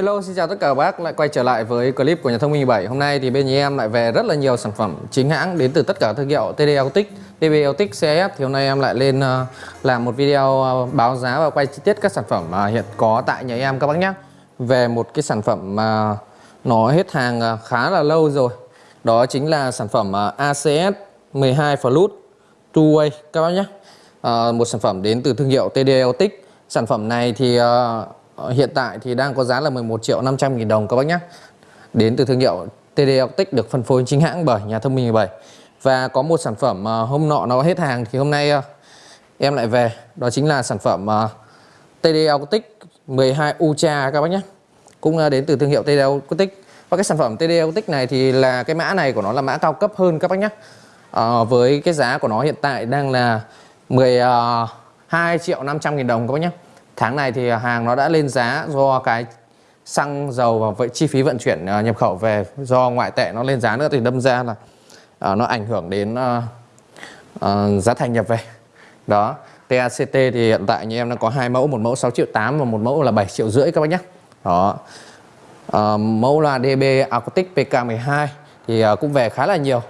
Hello xin chào tất cả các bác. Lại quay trở lại với clip của nhà thông minh 7 Hôm nay thì bên nhà em lại về rất là nhiều sản phẩm chính hãng đến từ tất cả thương hiệu TD Autic, DB Autic, CF Thì hôm nay em lại lên ờ, làm một video ờ, báo giá và quay chi tiết các sản phẩm hiện có tại nhà em các bác nhé. Về một cái sản phẩm mà nó hết hàng ờ, khá là lâu rồi. Đó chính là sản phẩm ACS 12 Flute Two Way các bác nhé. Một sản phẩm đến từ thương hiệu TD Autic Sản phẩm này thì uh, Ờ, hiện tại thì đang có giá là 11 triệu 500 nghìn đồng các bác nhé. Đến từ thương hiệu TD Optic được phân phối chính hãng bởi nhà thông minh 17 Và có một sản phẩm ờ, hôm nọ nó hết hàng thì hôm nay ờ, em lại về. Đó chính là sản phẩm TD Optic 12 Ultra các bác nhé. Cũng đến từ thương hiệu TD Optic Và cái sản phẩm TD Optic này thì là cái mã này của nó là mã cao cấp hơn các bác nhé. À, Với cái giá của nó hiện tại đang là 12 triệu 500 nghìn đồng các bác nhé. Tháng này thì hàng nó đã lên giá do cái xăng dầu và vậy chi phí vận chuyển à, nhập khẩu về do ngoại tệ nó lên giá nữa thì đâm ra là uh, nó ảnh hưởng đến uh, uh, giá thành nhập về. Đó. TACT thì hiện tại như em đang có hai mẫu, một mẫu 6 triệu 8 và một mẫu là 7 triệu rưỡi các bác nhé. Đó. Uh, mẫu là DB Acoustic PK12 thì uh, cũng về khá là nhiều.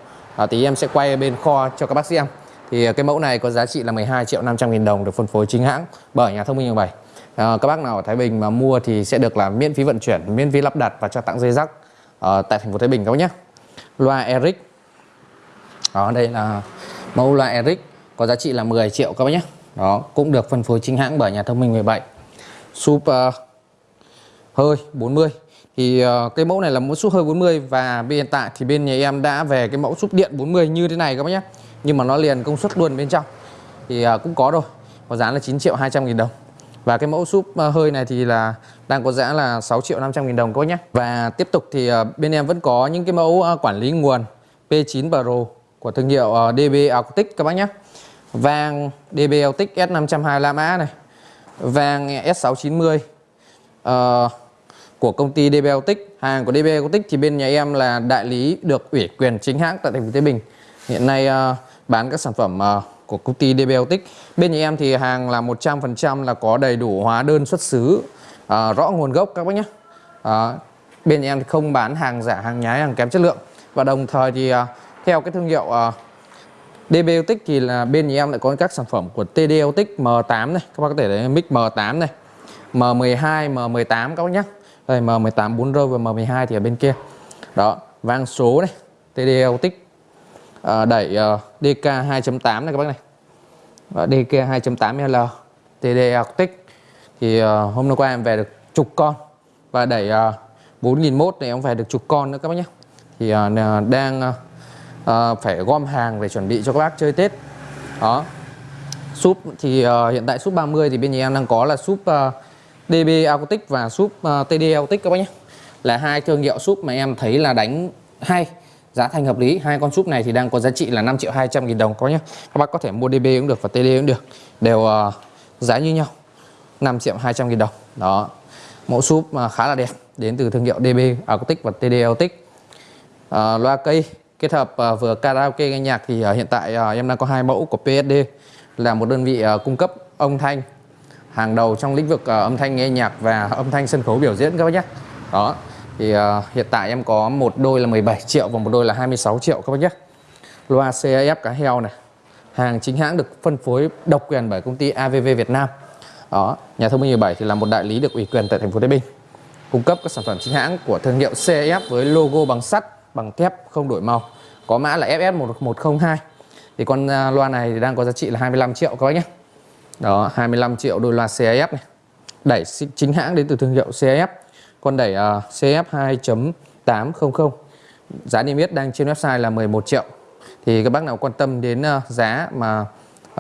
Uh, thì em sẽ quay bên kho cho các bác xem. Thì à, cái mẫu này có giá trị là 12 triệu 500 nghìn đồng được phân phối chính hãng bởi nhà thông minh 7 à, Các bác nào ở Thái Bình mà mua thì sẽ được làm miễn phí vận chuyển, miễn phí lắp đặt và cho tặng dây rắc ở tại thành phố Thái Bình các bác nhé. Loa Eric. Đó đây là mẫu loa Eric có giá trị là 10 triệu các bác nhé. Đó cũng được phân phối chính hãng bởi nhà thông minh 17 Súp uh, hơi 40 thì uh, cái mẫu này là mẫu súp hơi 40 và hiện tại thì bên nhà em đã về cái mẫu súp điện 40 như thế này các bác nhé nhưng mà nó liền công suất luôn bên trong. Thì uh, cũng có rồi có giá là 9 triệu 200 nghìn đồng. Và cái mẫu súp uh, hơi này thì là đang có giá là 6 triệu 500 nghìn đồng các bác nhé và tiếp tục thì uh, bên em vẫn có những cái mẫu uh, quản lý nguồn P9 Pro của thương hiệu uh, DB Arctic các bác nhé Vàng DB Arctic S525 mã này. Vàng S690 uh, ờ, của công ty DB Arctic hàng của DB Arctic thì bên nhà em là đại lý được ủy quyền chính hãng tại thành phố Thái Bình. Hiện nay uh, bán các sản phẩm uh, của công ty DBLTIC. Bên nhà em thì hàng là 100% là có đầy đủ hóa đơn xuất xứ, uh, rõ nguồn gốc các bác nhé. Uh, bên nhà em thì không bán hàng giả, hàng nhái, hàng kém chất lượng. Và đồng thời thì uh, theo cái thương hiệu uh, DBLTIC thì là bên nhà em lại có các sản phẩm của TDLTIC M8 này, các bác có thể thấy mic M8 này, M12, M18 các bác nhé. Đây M18 4 rơi và M12 thì ở bên kia. Đó, vang số này, TDLTIC à, đẩy uh, DK 2.8 này các bác này. Và DK 2.8L TD Arctic thì uh, hôm nay qua em về được chục con. Và đẩy ờ, uh, 4001 này em về được chục con nữa các bác nhé. Thì uh, đang uh, uh, phải gom hàng để chuẩn bị cho các bác chơi Tết. Đó. Súp thì uh, hiện tại súp 30 thì bên nhà em đang có là súp uh, DB Arctic và súp uh, TD Arctic các bác nhé. Là hai thương hiệu súp mà em thấy là đánh hay giá thành hợp lý hai con súp này thì đang có giá trị là 5 triệu 200 nghìn đồng có nhé các bác có thể mua DB cũng được và TD cũng được. Đều uh, giá như nhau 5 triệu 200 nghìn đồng. Đó mẫu súp uh, khá là đẹp đến từ thương hiệu DB Acoustic và TD Acoustic uh, ờ, loa cây kết hợp uh, vừa karaoke nghe nhạc thì uh, hiện tại uh, em đang có hai mẫu của PSD là một đơn vị uh, cung cấp âm thanh hàng đầu trong lĩnh vực uh, âm thanh nghe nhạc và âm thanh sân khấu biểu diễn các bác nhé đó thì uh, hiện tại em có một đôi là 17 triệu và một đôi là 26 triệu các bác nhé. Loa CAF cá heo này hàng chính hãng được phân phối độc quyền bởi công ty AVV Việt Nam. Đó nhà thông minh 17 thì là một đại lý được ủy quyền tại thành phố Thái Bình. Cung cấp các sản phẩm chính hãng của thương hiệu CAF với logo bằng sắt bằng thép không đổi màu. Có mã là FS1102 thì con uh, loa này thì đang có giá trị là 25 triệu các bác nhé. Đó 25 triệu đôi loa CAF này. Đẩy chính hãng đến từ thương hiệu CAF con đẩy uh, CF 2.800 giá niêm yết đang trên website là 11 triệu. Thì các bác nào quan tâm đến uh, giá mà uh,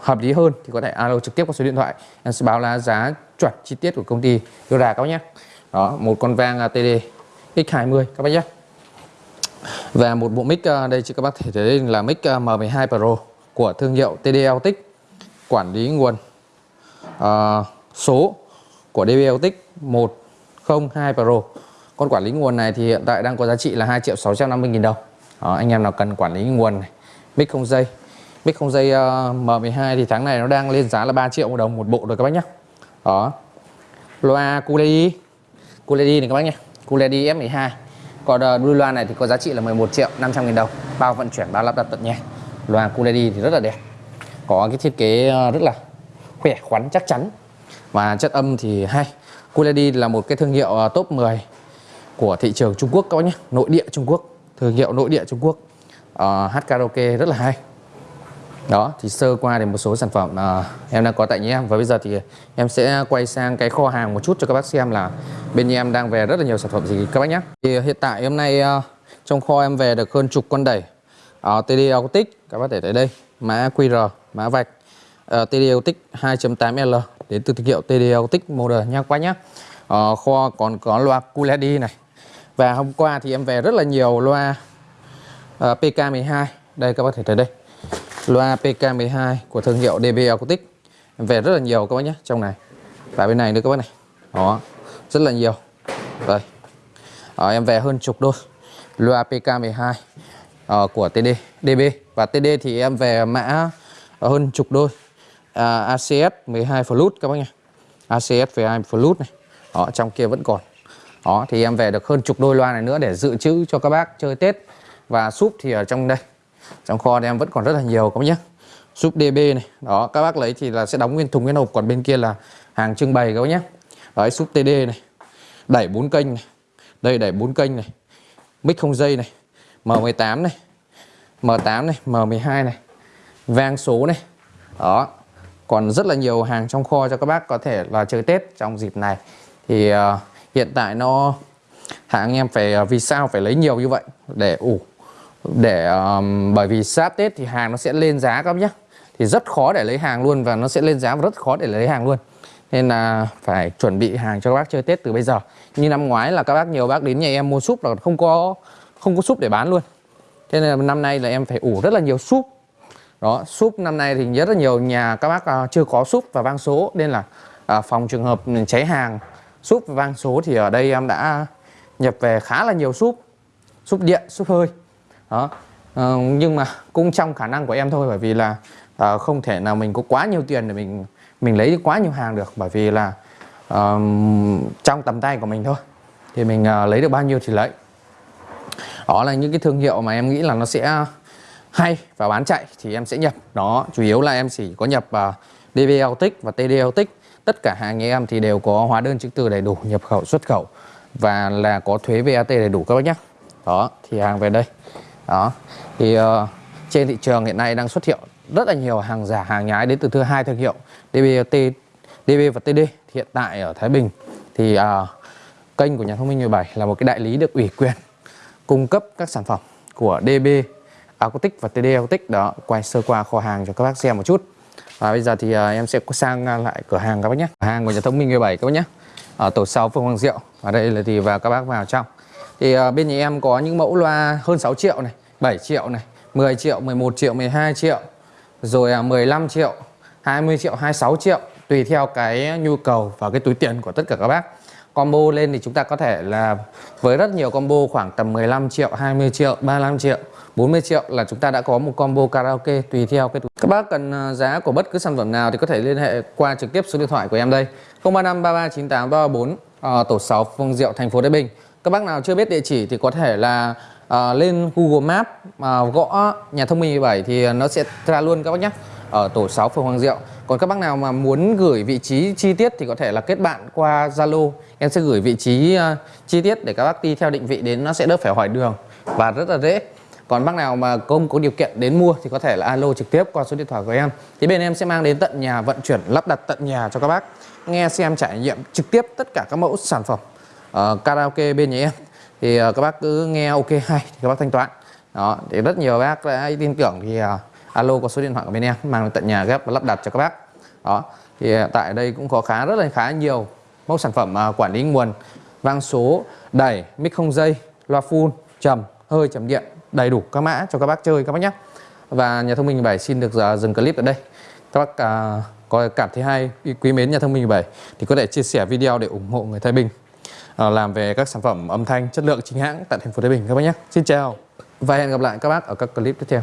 hợp lý hơn thì có thể alo trực tiếp qua số điện thoại. Em sẽ báo là giá chuẩn chi tiết của công ty đưa ra các bác nhé. Đó một con vang uh, TD X20 các bác nhé. Và một bộ mic uh, đây chị các bác thể thấy là mic uh, M12 Pro của thương hiệu TD tích quản lý nguồn uh, số của DB tích 1 02 Pro. Con quản lý nguồn này thì hiện tại đang có giá trị là 2 triệu 650 nghìn đồng. Đó, anh em nào cần quản lý nguồn này mic không dây. Mic không dây ờ, uh, M12 thì tháng này nó đang lên giá là 3 triệu một đồng một bộ rồi các bác nhé đó. Loa Kulei Kulei này các bác nhé Kulei F12 còn uh, đuôi loa này thì có giá trị là 11 triệu 500 nghìn đồng. Bao vận chuyển bao lắp đặt tận nhà. Loa Kulei thì rất là đẹp. Có cái thiết kế ờ, rất là khỏe khoắn chắc chắn. Và chất âm thì hay. Kuledi là một cái thương hiệu à, top 10 của thị trường Trung Quốc các bác nhé. Nội địa Trung Quốc thương hiệu nội địa Trung Quốc. Uh, hát karaoke rất là hay. Đó thì sơ qua thì một số sản phẩm uh, em đang có tại nhà em. Và bây giờ thì em sẽ quay sang cái kho hàng một chút cho các bác xem là bên nhà em đang về rất là nhiều sản phẩm gì các bác nhé. Thì hiện tại hôm nay uh, trong kho em về được hơn chục con đẩy. Uh, TD Autic các bác để tại đây. Mã QR mã vạch. Uh, TD Autic 2.8L đến từ thương hiệu TDL Acoustic model nha các bác nhé ờ, kho còn có loa QLED này. Và hôm qua thì em về rất là nhiều loa ờ, uh, PK12 đây các bác thể thấy đây. Loa PK12 của thương hiệu DB Em về rất là nhiều các bác nhé trong này. Và bên này nữa các bác này. Đó rất là nhiều. Đây. Ờ, em về hơn chục đôi. Loa PK12 uh, ờ, của TD DB và TD thì em về mã hơn chục đôi. À, uh, ACS 12 Flute các bác nhé ACS 12 Flute này. Đó trong kia vẫn còn. Đó thì em về được hơn chục đôi loa này nữa để dự trữ cho các bác chơi Tết. Và súp thì ở trong đây. Trong kho thì em vẫn còn rất là nhiều các bác nhé súp DB này. Đó các bác lấy thì là sẽ đóng nguyên thùng nguyên hộp. Còn bên kia là hàng trưng bày các bác nhé đấy súp TD này. Đẩy bốn kênh này. Đây đẩy bốn kênh này. Mic không dây này. M18 này. M8 này. M12 này. Vang số này. Đó còn rất là nhiều hàng trong kho cho các bác có thể là chơi Tết trong dịp này. Thì uh, hiện tại nó hãng em phải uh, vì sao phải lấy nhiều như vậy để ủ để um, bởi vì sát Tết thì hàng nó sẽ lên giá các bác nhé thì rất khó để lấy hàng luôn và nó sẽ lên giá và rất khó để lấy hàng luôn. Nên là phải chuẩn bị hàng cho các bác chơi Tết từ bây giờ. Như năm ngoái là các bác nhiều bác đến nhà em mua súp là không có không có súp để bán luôn. Thế nên là năm nay là em phải ủ rất là nhiều súp đó súp năm nay thì rất là nhiều nhà các bác uh, chưa có súp và vang số nên là uh, phòng trường hợp cháy hàng súp và vang số thì ở đây em đã nhập về khá là nhiều súp súp điện súp hơi. Đó uh, nhưng mà cũng trong khả năng của em thôi bởi vì là uh, không thể nào mình có quá nhiều tiền để mình mình lấy quá nhiều hàng được bởi vì là uh, trong tầm tay của mình thôi thì mình uh, lấy được bao nhiêu thì lấy. Đó là những cái thương hiệu mà em nghĩ là nó sẽ hay và bán chạy thì em sẽ nhập. Đó chủ yếu là em chỉ có nhập à, uh, DVL tích và TDL tích tất cả hàng em thì đều có hóa đơn chứng từ đầy đủ nhập khẩu xuất khẩu và là có thuế VAT đầy đủ các bác nhé đó thì hàng về đây. Đó thì uh, trên thị trường hiện nay đang xuất hiện rất là nhiều hàng giả hàng nhái đến từ thứ hai thương hiệu DBT DB và TD hiện tại ở Thái Bình thì uh, kênh của nhà thông minh 17 là một cái đại lý được ủy quyền cung cấp các sản phẩm của DB Acoustic và TD Acoustic đó quay sơ qua kho hàng cho các bác xem một chút. Và bây giờ thì uh, em sẽ sang à, lại cửa hàng các bác nhé. Cửa hàng của nhà thông minh 17 các bác nhé. Ở tổ 6 phường Hoàng Diệu. Ở đây là thì và các bác vào trong. Thì uh, bên nhà em có những mẫu loa hơn 6 triệu này 7 triệu này 10 triệu 11 triệu 12 triệu rồi uh, 15 triệu 20 triệu 26 triệu tùy theo cái nhu cầu và cái túi tiền của tất cả các bác. Combo lên thì chúng ta có thể là với rất nhiều combo khoảng tầm 15 triệu 20 triệu 35 triệu. 40 triệu là chúng ta đã có một combo karaoke tùy theo cái các bác cần à, giá của bất cứ sản phẩm nào thì có thể liên hệ qua trực tiếp số điện thoại của em đây. 035 3398 34 tổ 6 Phương Diệu thành phố Thái Bình. Các bác nào chưa biết địa chỉ thì có thể là uh, lên Google Maps uh, à, gõ nhà thông minh 17 thì nó sẽ ra luôn các bác nhé ở tổ 6 phường Hoàng Diệu. Còn các bác nào mà muốn gửi vị trí chi tiết thì có thể là kết bạn qua Zalo. Em sẽ gửi vị trí uh, chi tiết để các bác đi theo định vị đến nó sẽ đỡ phải hỏi đường và rất là dễ còn bác nào mà không có điều kiện đến mua thì có thể là alo trực tiếp qua số điện thoại của em. Thì bên em sẽ mang đến tận nhà vận chuyển lắp đặt tận nhà cho các bác. Nghe xem trải nghiệm trực tiếp tất cả các mẫu sản phẩm uh, karaoke bên nhà em. Thì uh, các bác cứ nghe ok hay thì các bác thanh toán. Đó thì rất nhiều bác đã tin tưởng thì uh, alo qua số điện thoại của bên em mang đến tận nhà ghép và lắp đặt cho các bác. Đó thì tại đây cũng có khá rất là khá nhiều mẫu sản phẩm uh, quản lý nguồn vang số đẩy mic không dây loa full trầm hơi trầm điện đầy đủ các mã cho các bác chơi các bác nhé. Và nhà thông minh 7 xin được à, dừng clip ở đây. Các bác à, có cảm thấy hay quý mến nhà thông minh 7 thì có thể chia sẻ video để ủng hộ người Thái Bình à, làm về các sản phẩm âm thanh chất lượng chính hãng tại thành phố Thái Bình các bác nhé. Xin chào và hẹn gặp lại các bác ở các clip tiếp theo.